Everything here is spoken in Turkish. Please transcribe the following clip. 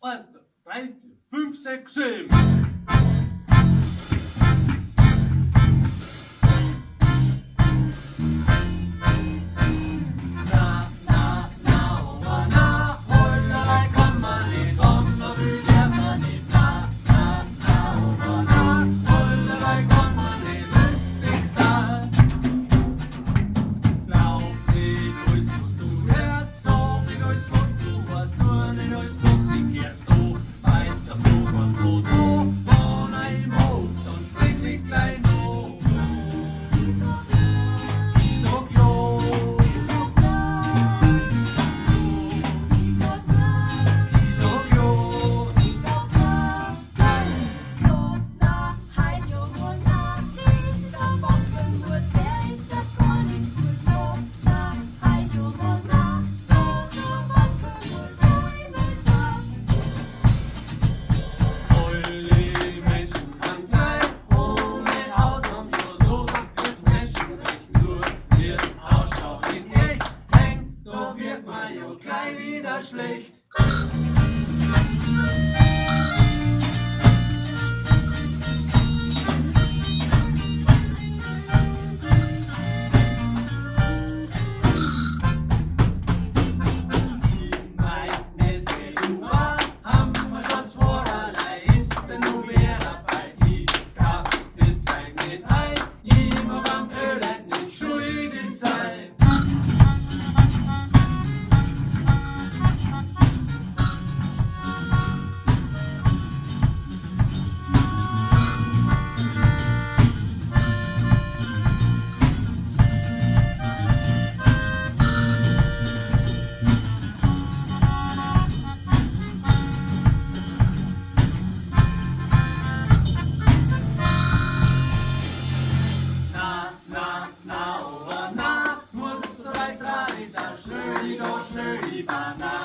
Eins, drei, fünf, sechs, sieben. wieder schlecht. 都是一把难。